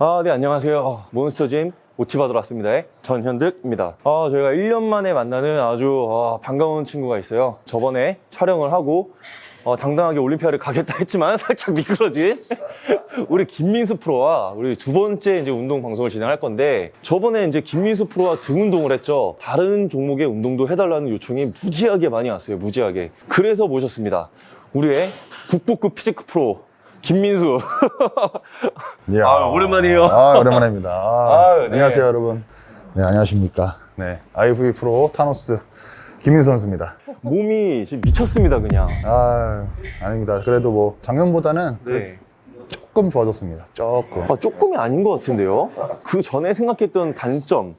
아, 네, 안녕하세요. 몬스터짐 오치 받으러 왔습니다. 전현득입니다. 아, 저희가 1년 만에 만나는 아주 아, 반가운 친구가 있어요. 저번에 촬영을 하고 어, 당당하게 올림피아를 가겠다 했지만 살짝 미끄러진 우리 김민수 프로와 우리 두 번째 이제 운동 방송을 진행할 건데 저번에 이제 김민수 프로와 등 운동을 했죠. 다른 종목의 운동도 해달라는 요청이 무지하게 많이 왔어요. 무지하게. 그래서 모셨습니다. 우리의 국보급 physique 프로 김민수. 아, 오랜만이에요. 아, 오랜만입니다. 아, 아유, 네. 안녕하세요, 여러분. 네, 안녕하십니까. 네, IFBB 프로 타노스 김민수 선수입니다. 몸이 지금 미쳤습니다, 그냥. 아, 아닙니다. 그래도 뭐 작년보다는 네. 조금 좋아졌습니다. 조금. 아, 조금이 아닌 것 같은데요? 그 전에 생각했던 단점,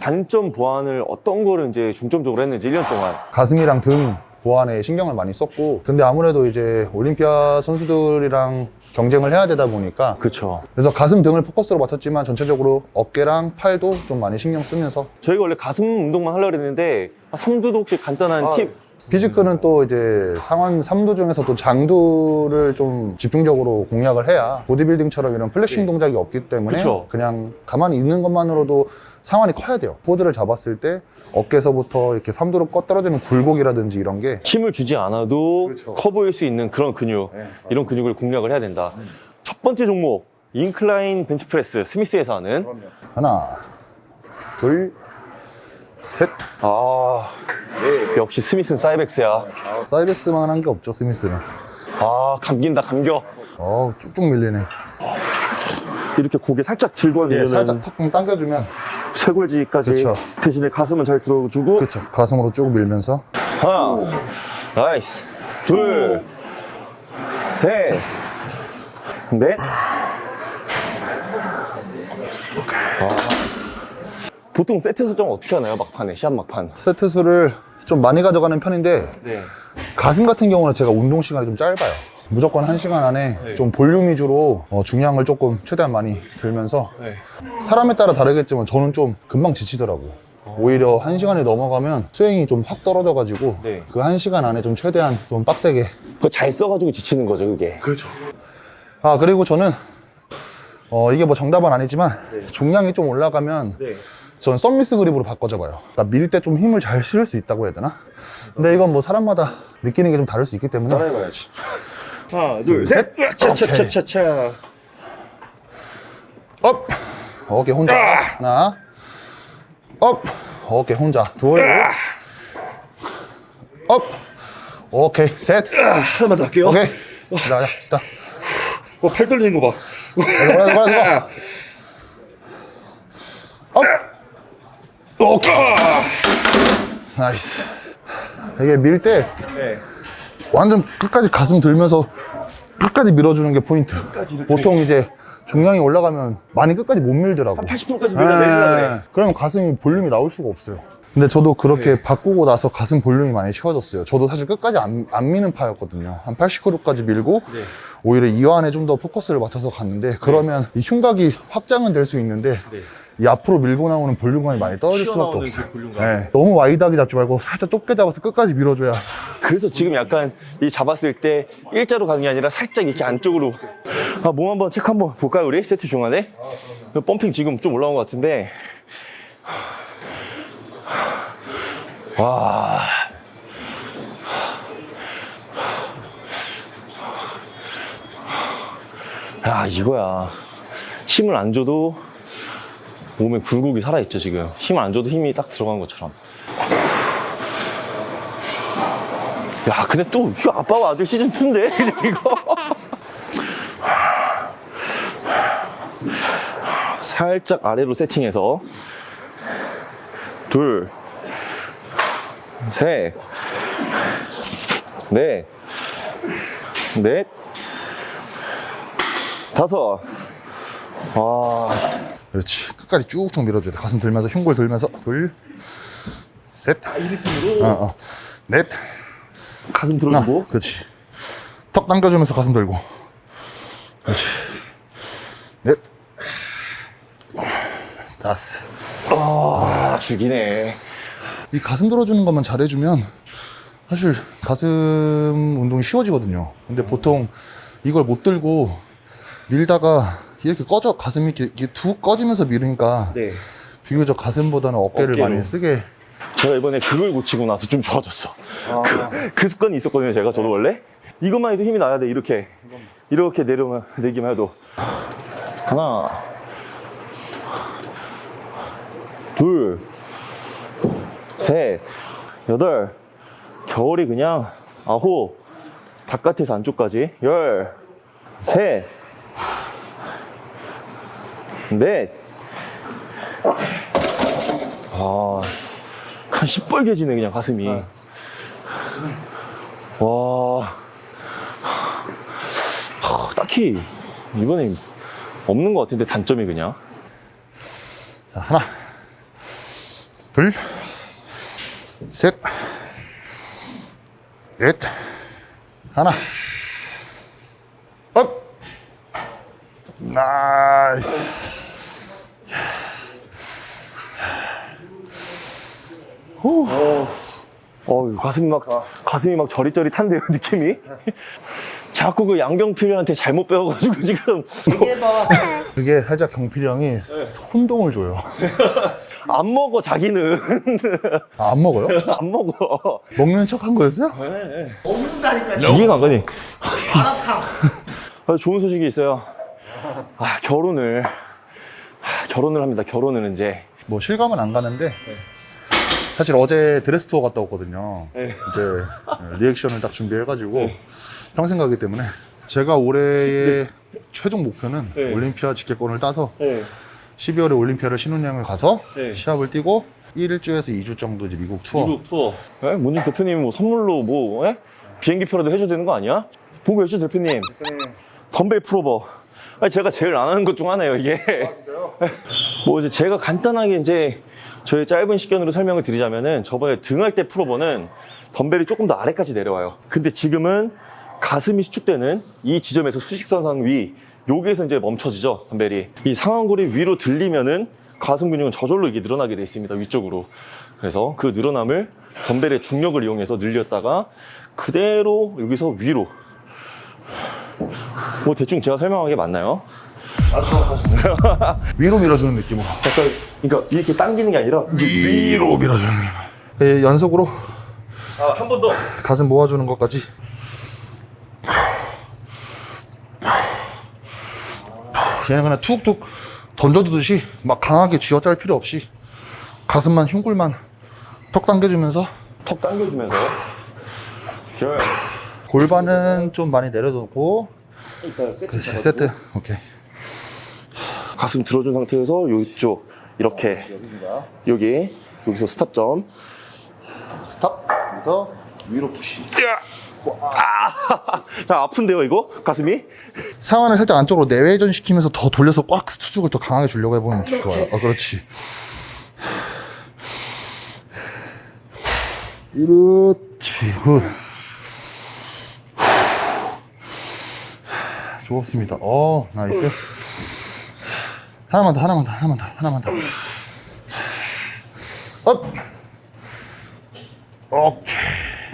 단점 보완을 어떤 거를 이제 중점적으로 했는지 1년 동안. 가슴이랑 등 보완에 신경을 많이 썼고, 근데 아무래도 이제 올림피아 선수들이랑 경쟁을 해야 되다 보니까 그쵸. 그래서 가슴 등을 포커스로 맞췄지만 전체적으로 어깨랑 팔도 좀 많이 신경 쓰면서 저희가 원래 가슴 운동만 하려고 했는데, 삼두도 혹시 간단한 아, 팁? 피지크는 또 이제 상완 3두 중에서 또 장두를 좀 집중적으로 공략을 해야 보디빌딩처럼 이런 플래싱 네. 동작이 없기 때문에 그쵸. 그냥 가만히 있는 것만으로도 상완이 커야 돼요. 포즈를 잡았을 때 어깨에서부터 이렇게 3두로 꺼 떨어지는 굴곡이라든지 이런 게 힘을 주지 않아도 그쵸. 커 보일 수 있는 그런 근육, 네, 이런 근육을 공략을 해야 된다. 첫 번째 종목, incline bench press, Smith에서 하는. 하나, 둘, 셋. 아, 역시 Smith는 사이벡스야. 사이벡스만 한 게 없죠, Smith는. 아, 감긴다, 감겨. 어, 쭉쭉 밀리네. 이렇게 고개 살짝 들고 예, 하면 살짝 턱 당겨주면 쇄골지까지 그쵸. 대신에 가슴은 잘 들어주고 그쵸. 가슴으로 쭉 밀면서 하나 nice 둘셋넷 아. 보통 세트 설정 어떻게 하나요 막판에 시합 막판 세트 수를 좀 많이 가져가는 편인데 네 가슴 같은 경우는 제가 운동 시간이 좀 짧아요. 무조건 한시간 안에 네. 좀 볼륨 위주로 어, 중량을 조금 최대한 많이 들면서 네. 사람에 따라 다르겠지만 저는 좀 금방 지치더라고요. 오히려 한시간이 넘어가면 수행이 좀 확 떨어져가지고 네. 그 한시간 안에 좀 최대한 좀 빡세게 그거 잘 써가지고 지치는 거죠 그게 그렇죠. 아 그리고 저는 어, 이게 뭐 정답은 아니지만 중량이 좀 올라가면 네. 전 썸미스 그립으로 바꿔줘봐요. 그러니까 밀 때 좀 힘을 잘 실을 수 있다고 해야 되나? 근데 이건 뭐 사람마다 느끼는 게 좀 다를 수 있기 때문에. 해봐야지. 하나 둘셋. 차차차차차. up! 어깨 혼자. 하나. up! 어깨 혼자. 둘 up! 오케이 셋. 하나만 더 할게요. 오케이. 자, 자, stop 어, 팔 떨리는 거봐. 가자 가자 가자 up 오케이 nice 이게 밀때 네. 완전 끝까지 가슴 들면서 끝까지 밀어주는 게 포인트. 보통 이제 중량이 올라가면 많이 끝까지 못 밀더라고. 80%까지 밀어 내리려 그래 네. 그러면 가슴이 볼륨이 나올 수가 없어요. 근데 저도 그렇게 네. 바꾸고 나서 가슴 볼륨이 많이 채워졌어요. 저도 사실 끝까지 안, 안 미는 파였거든요. 한 80%까지 밀고 네. 오히려 이완에 좀 더 포커스를 맞춰서 갔는데 그러면 이 흉곽이 확장은 될 수 있는데 이 앞으로 밀고 나오는 볼륨감이 많이 떨어질 수밖에 없어요. 그 볼륨감. 네. 너무 wide하게 잡지 말고 살짝 좁게 잡아서 끝까지 밀어줘야 그래서 지금 약간 이 잡았을 때 일자로 가는 게 아니라 살짝 이렇게 안쪽으로 아, 몸 한번 체크 한번 볼까요 우리 세트 중간에 그 pumping 지금 좀 올라온 것 같은데 와 야, 이거야. 힘을 안 줘도 몸에 굴곡이 살아있죠, 지금. 힘을 안 줘도 힘이 딱 들어간 것처럼. 야, 근데 또, 아빠와 아들 시즌2인데, 이거. 살짝 아래로 세팅해서. 둘, 셋, 넷, 넷, 다섯. 와, 그렇지. 끝까지 쭉쭉 밀어줘야 돼. 가슴 들면서 흉골 들면서 둘, 셋, 이 느낌으로 어, 어, 넷, 가슴 하나. 들어주고. 그렇지. 턱 당겨주면서 가슴 들고. 그렇지. 넷, 다섯. 아, 죽이네. 이 가슴 들어주는 것만 잘해주면 사실 가슴 운동이 쉬워지거든요. 근데 보통 이걸 못 들고 밀다가 이렇게 꺼져 가슴이 이렇게, 툭 꺼지면서 미루니까 네. 비교적 가슴보다는 어깨를 어깨로. 많이 쓰게 제가 이번에 그걸 고치고 나서 좀 좋아졌어. 그, 그 습관이 있었거든요, 제가 저도 원래. 이것만 해도 힘이 나야 돼, 이렇게. 이렇게 내려면, 내기만 해도. 하나. 둘. 셋. 여덟. 겨울이 그냥 아홉. 바깥에서 안쪽까지. 열. 셋. 넷. 아. 한 시뻘개지네 그냥 가슴이. 와. 하, 딱히 이번에 없는 것 같은데 단점이 그냥. 자 하나. 둘셋넷. 하나. up. nice 어우 가슴이 막 가슴이 막 저릿저릿한데요 느낌이? 자꾸 그 양경필한테 잘못 배워가지고 지금. 그게 살짝 경필이 형이 혼동을 줘요. 안 먹어 자기는. 아, 안 먹어요? 안 먹어. 먹는 척 한 거였어요? 이해가 안 가니 아, 좋은 소식이 있어요. 아 결혼을. 아, 결혼을 합니다 결혼을 이제. 뭐 실감은 안 가는데 사실 어제 드레스 투어 갔다 왔거든요. 네. 이제 리액션을 딱 준비해가지고 평생 가기 때문에 제가 올해의 최종 목표는 네. 올림피아 직계권을 따서 네. 12월에 올림피아를 신혼여행을 가서 네. 시합을 뛰고 1일주에서 2주 정도 이제 미국 투어. 미국 투어. 예? 문진 대표님이 뭐 선물로 뭐, 예? 비행기표라도 해줘야 되는 거 아니야? 보고 해줘, 대표님. 덤벨 풀어버. 아니, 제가 제일 안 하는 것 중 하나예요, 이게. 뭐 이제 제가 간단하게 이제 저의 짧은 시간으로 설명을 드리자면은 저번에 등할 때 풀어버는 덤벨이 조금 더 아래까지 내려와요. 근데 지금은 가슴이 수축되는 이 지점에서 수직선상 위, 여기에서 이제 멈춰지죠, 덤벨이. 이 상완골이 위로 들리면은 가슴 근육은 저절로 이게 늘어나게 돼 있습니다, 위쪽으로. 그래서 그 늘어남을 덤벨의 중력을 이용해서 늘렸다가 그대로 여기서 위로. 뭐 대충 제가 설명한 게 맞나요? 위로 밀어주는 느낌으로. 약간, 그러니까 이렇게 당기는 게 아니라 위로 밀어주는 느낌. 예, 연속으로 아, 한 번 더. 가슴 모아주는 것까지. 그냥 그냥 툭툭 던져두듯이 막 강하게 쥐어짤 필요 없이 가슴만 흉굴만 턱 당겨주면서 턱 당겨주면서. 결. 골반은 좀 많이 내려놓고 일단 세트. 그렇지 세트 오케이 가슴 들어준 상태에서 이쪽 이렇게 여기 여기서 stop점. stop. 그래서 위로 push. 아, 자 아픈데요 이거? 가슴이? 상완을 살짝 안쪽으로 내외전 시키면서 더 돌려서 꽉 수축을 더 강하게 주려고 해보면 좋아요. 어, 그렇지. 그렇지. good. 좋습니다. 어 nice 하나만 더 하나만 더 하나만 더 하나만 더 up! 오케이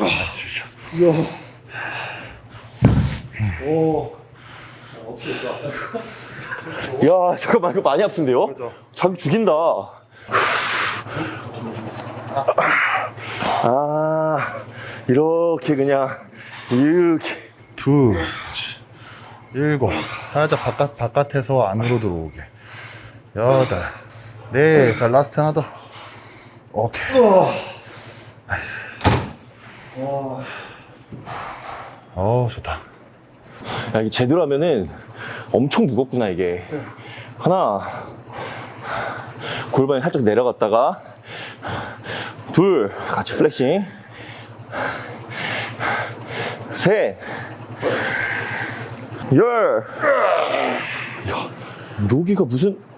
nice 좋죠 야 잠깐만 이거 많이 아픈데요? 자기 죽인다. 아 이렇게 그냥 이렇게 둘, 일곱, 살짝 바깥, 바깥에서 안으로 들어오게. 여덟, 네, 자, last 하나 더. 오케이. nice. 어 좋다. 야, 이게 제대로 하면은 엄청 무겁구나, 이게. 하나. 골반이 살짝 내려갔다가. 둘. 같이 플렉싱. 셋. 열. 야, 여기가 무슨.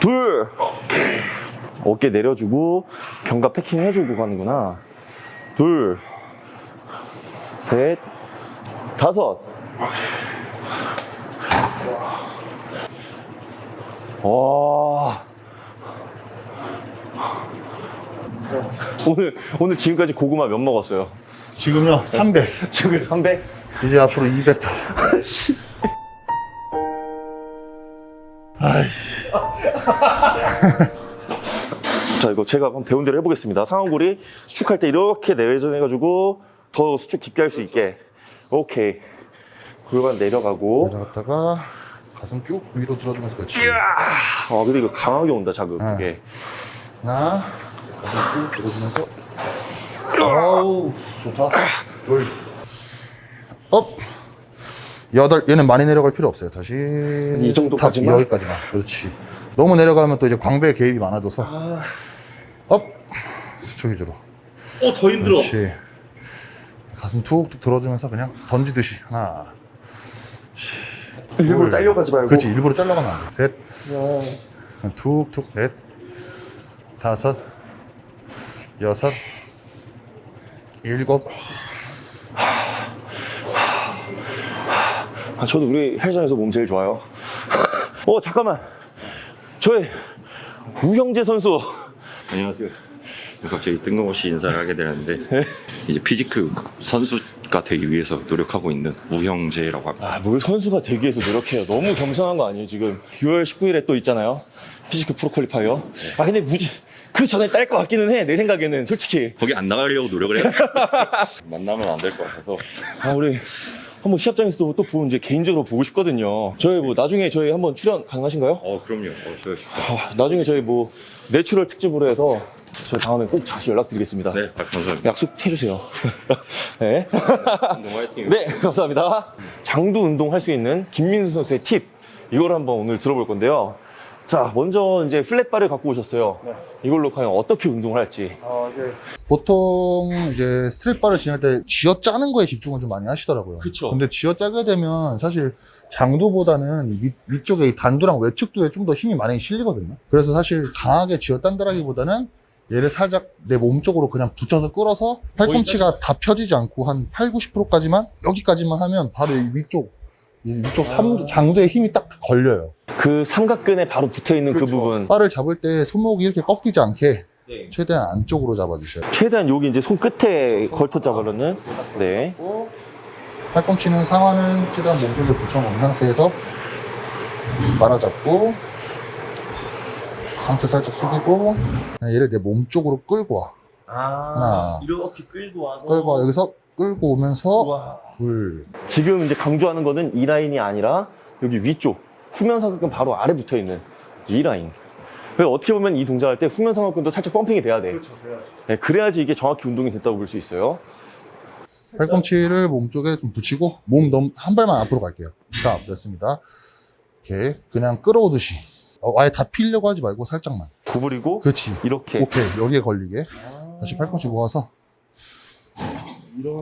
둘. 어깨 내려주고 견갑 태킹 해주고 가는구나. 둘, 셋, 다섯. 와. 오늘 오늘 지금까지 고구마 몇 먹었어요? 지금요 300 지금 300? 이제 앞으로 200 더. 아이씨 자, 이거 제가 한번 배운 대로 해보겠습니다. 상완골이 수축할 때 이렇게 내외전해가지고 더 수축 깊게 할 수 있게. 오케이. 골반 내려가고. 내려갔다가 가슴 쭉 위로 들어주면서 그렇지 아, 근데 이거 강하게 온다, 자극. 그게. 하나 가슴 쭉 들어주면서 아우 좋다 둘 up 여덟 얘는 많이 내려갈 필요 없어요. 다시 이 정도까지만? 여기까지만. 그렇지. 너무 내려가면 또 이제 광배 개입이 많아져서. up! 수축 위주로. 어, 더 힘들어. 그렇지. 가슴 툭툭 들어주면서 그냥 던지듯이 하나. 일부러 둘. 짜려 하지 말고. 그렇지. 일부러 짜려 하면 안돼셋. 그냥 툭툭 넷. 다섯. 여섯. 일곱 아, 저도 우리 헬스장에서 몸 제일 좋아요. 어, 잠깐만. 저의 우형재 선수. 안녕하세요. 갑자기 뜬금없이 인사를 하게 되는데 이제 physique 선수가 되기 위해서 노력하고 있는 우형재라고 합니다. 아, 뭘 선수가 되기 위해서 노력해요. 너무 겸손한 거 아니에요, 지금. 6월 19일에 또 있잖아요. physique pro qualifier. 아, 근데 무지, 그 전에 딸 것 같기는 해, 내 생각에는, 솔직히. 거기 안 나가려고 노력을 해요. 만나면 안 될 것 같아서 아, 우리 한번 시합장에서도 또 보면 이제 개인적으로 보고 싶거든요. 저희 뭐 나중에 저희 한번 출연 가능하신가요? 어 그럼요. 어, 저, 아, 나중에 저희 뭐 natural 특집으로 해서 저희 다음에 꼭 다시 연락드리겠습니다. 네 아, 감사합니다. 약속해주세요. 네. 운동 화이팅. 네, 감사합니다. 장두 운동 할 수 있는 김민수 선수의 팁. 이걸 한번 오늘 들어볼 건데요. 자, 먼저 이제 flat bar를 갖고 오셨어요. 이걸로 과연 어떻게 운동을 할지. 보통 이제 스트랩바를 진할 때 쥐어 짜는 거에 집중을 좀 많이 하시더라고요. 그쵸. 근데 쥐어 짜게 되면 사실 장두보다는 위, 위쪽에 이 단두랑 외측두에 좀 더 힘이 많이 실리거든요. 그래서 사실 강하게 쥐어 딴다라기보다는 얘를 살짝 내 몸 쪽으로 그냥 붙여서 끌어서 팔꿈치가 다 펴지지 않고 한 8, 90%까지만 여기까지만 하면 바로 이 위쪽 이 위쪽 삼, 장두에 힘이 딱 걸려요. 그 삼각근에 바로 붙어 있는 그 부분. 바를 잡을 때 손목이 이렇게 꺾이지 않게 네. 최대한 안쪽으로 잡아주셔야 돼요. 최대한 여기 이제 손 끝에 걸터 잡으려는. 네. 팔꿈치는 상완은 최대한 몸쪽에 붙여놓은 상태에서 말아잡고 상체 살짝 숙이고 그냥 얘를 내 몸 쪽으로 끌고 와 아, 하나. 이렇게 끌고 와서. 끌고 와 여기서 끌고 오면서 와. 둘 지금 이제 강조하는 거는 이 라인이 아니라 여기 위쪽 후면 삼각근 바로 아래 붙어 있는 이 라인. 그래서 어떻게 보면 이 동작할 때 후면 삼각근도 살짝 펌핑이 돼야 돼. 네, 그래야지 이게 정확히 운동이 됐다고 볼 수 있어요. 팔꿈치를 몸 쪽에 좀 붙이고 몸 너무 한 발만 앞으로 갈게요 자 됐습니다 이렇게 그냥 끌어오듯이 어, 아예 다 피려고 하지 말고 살짝만 구부리고 그렇지 이렇게 오케이 여기에 걸리게 다시 팔꿈치 모아서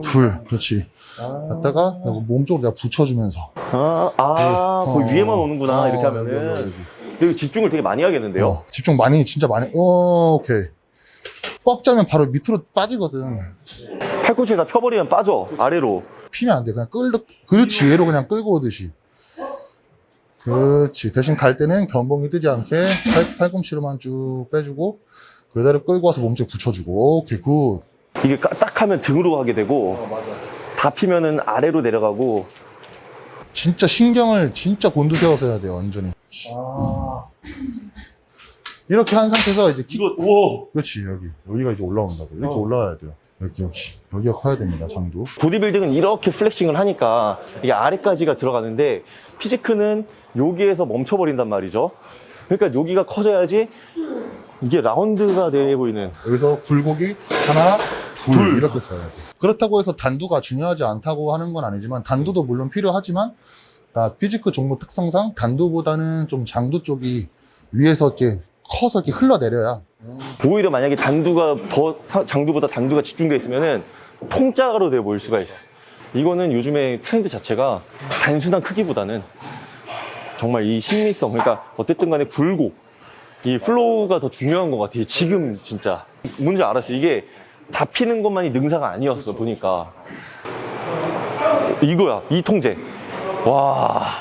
둘 그렇지. 갔다가 여기 몸 쪽으로 내가 붙여주면서. 아, 아, 네. 어. 위에만 오는구나 어, 이렇게 하면은. 여기, 여기. 여기 집중을 되게 많이 하겠는데요. 어, 집중 많이 진짜 많이. 어, 오케이. 꽉 짜면 바로 밑으로 빠지거든. 팔꿈치를 다 펴버리면 빠져 아래로. 피면 안 돼. 그냥 끌 그렇지. 얘로 그냥 끌고 오듯이. 그렇지. 대신 갈 때는 견봉이 뜨지 않게 팔, 팔꿈치로만 쭉 빼주고 그대로 끌고 와서 몸쪽 붙여주고 오케이 good. 이게 까- 딱 하면 등으로 가게 되고 맞아. 다 피면은 아래로 내려가고. 진짜 신경을 진짜 곤두세워서 해야 돼요 완전히. 이렇게 한 상태에서 이제 킥. 이거 우와 그렇지 여기. 여기가 이제 올라온다고. 이렇게 올라와야 돼요. 여기 여기. 여기가 커야 됩니다 장두. 보디빌딩은 이렇게 flexing을 하니까 이게 아래까지가 들어가는데 physique는 여기에서 멈춰버린단 말이죠. 그러니까 여기가 커져야지 이게 라운드가 돼 보이는. 여기서 굴곡이 하나 둘, 이렇게 써야 돼 그렇다고 해서 단두가 중요하지 않다고 하는 건 아니지만 단두도 물론 필요하지만 나 피지크 종목 특성상 단두보다는 좀 장두 쪽이 위에서 이렇게 커서 이렇게 흘러내려야 오히려 만약에 단두가 더 사- 장두보다 단두가 집중돼 있으면은 통짜로 돼 보일 수가 있어. 이거는 요즘에 트렌드 자체가 단순한 크기보다는 정말 이 심미성, 그러니까 어쨌든 간에 굴곡, 이 flow가 더 중요한 것 같아요. 지금 진짜. 뭔지 알았어. 이게 다 피는 것만이 능사가 아니었어, 보니까. 이거야, 이 통제. 와.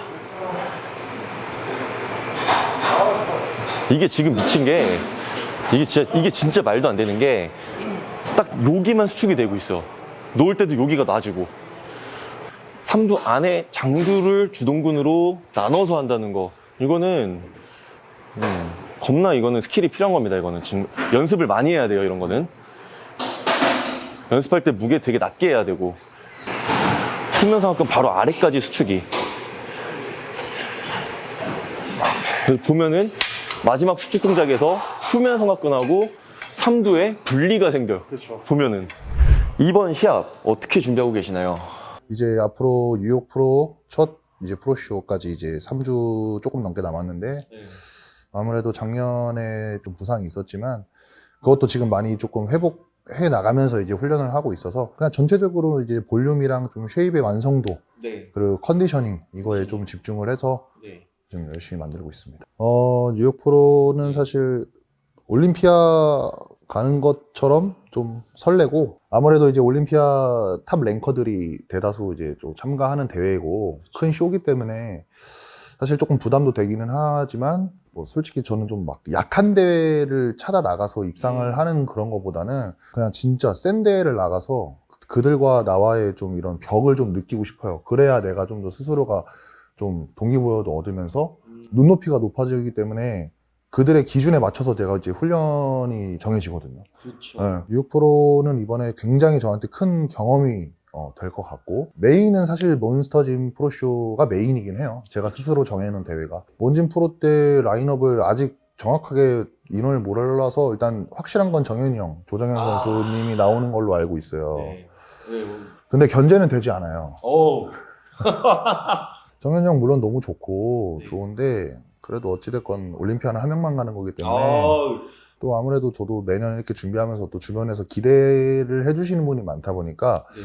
이게 지금 미친 게, 이게 진짜, 이게 진짜 말도 안 되는 게, 딱 여기만 수축이 되고 있어. 놓을 때도 여기가 놔지고. 삼두 안에 장두를 주동근으로 나눠서 한다는 거. 이거는, 음, 겁나 이거는 스킬이 필요한 겁니다, 이거는. 지금 연습을 많이 해야 돼요, 이런 거는. 연습할 때 무게 되게 낮게 해야 되고. 후면삼각근 바로 아래까지 수축이. 그래서 보면은 마지막 수축 동작에서 후면삼각근하고 삼두에 분리가 생겨요. 그렇죠. 보면은. 이번 시합 어떻게 준비하고 계시나요? 이제 앞으로 뉴욕 프로 첫 이제 프로쇼까지 이제 3주 조금 넘게 남았는데 아무래도 작년에 좀 부상이 있었지만 그것도 지금 많이 조금 회복 해 나가면서 이제 훈련을 하고 있어서 그냥 전체적으로 이제 볼륨이랑 좀 쉐입의 완성도 네. 그리고 컨디셔닝 이거에 좀 집중을 해서 네. 지금 열심히 만들고 있습니다. 어, 뉴욕 프로는 사실 올림피아 가는 것처럼 좀 설레고 아무래도 이제 올림피아 top ranker들이 대다수 이제 좀 참가하는 대회고 큰 쇼기 때문에 사실 조금 부담도 되기는 하지만 뭐 솔직히 저는 좀 막 약한 대회를 찾아 나가서 입상을 하는 그런 것보다는 그냥 진짜 센 대회를 나가서 그들과 나와의 좀 이런 벽을 좀 느끼고 싶어요. 그래야 내가 좀 더 스스로가 좀 동기부여도 얻으면서 눈높이가 높아지기 때문에 그들의 기준에 맞춰서 제가 이제 훈련이 정해지거든요. 그렇죠. 네, 뉴욕 프로는 이번에 굉장히 저한테 큰 경험이 될 것 같고 메인은 사실 몬스터짐 프로쇼가 메인이긴 해요. 제가 스스로 정해놓은 대회가 몬짐 프로 때 라인업을 아직 정확하게 인원을 몰라서 일단 확실한 건 정현이 형, 조정현 아. 선수님이 나오는 걸로 알고 있어요. 네. 네. 근데 견제는 되지 않아요. 어. 정현이 형 물론 너무 좋고 네. 좋은데 그래도 어찌됐건 올림피아는 한 명만 가는 거기 때문에 아. 또 아무래도 저도 매년 이렇게 준비하면서 또 주변에서 기대를 해주시는 분이 많다 보니까 네.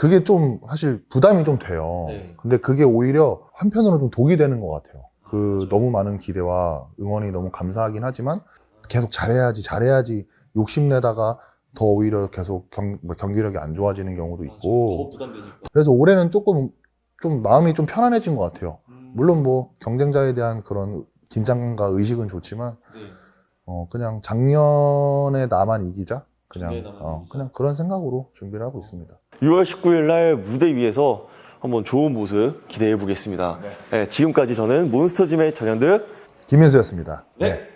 그게 좀 사실 부담이 좀 돼요. 네. 근데 그게 오히려 한편으로 좀 독이 되는 것 같아요. 그 너무 많은 기대와 응원이 너무 감사하긴 하지만 계속 잘해야지 잘해야지 욕심내다가 더 오히려 계속 경, 뭐 경기력이 안 좋아지는 경우도 있고. 그래서 올해는 조금 좀 마음이 좀 편안해진 것 같아요. 음. 물론 뭐 경쟁자에 대한 그런 긴장과 의식은 좋지만 네. 어 그냥 작년에 나만 이기자 그냥 어 이기자. 그냥 그런 생각으로 준비를 하고 있습니다. 6월 19일 날 무대 위에서 한번 좋은 모습 기대해 보겠습니다. 네, 지금까지 저는 몬스터짐의 전현득 김민수였습니다. 네.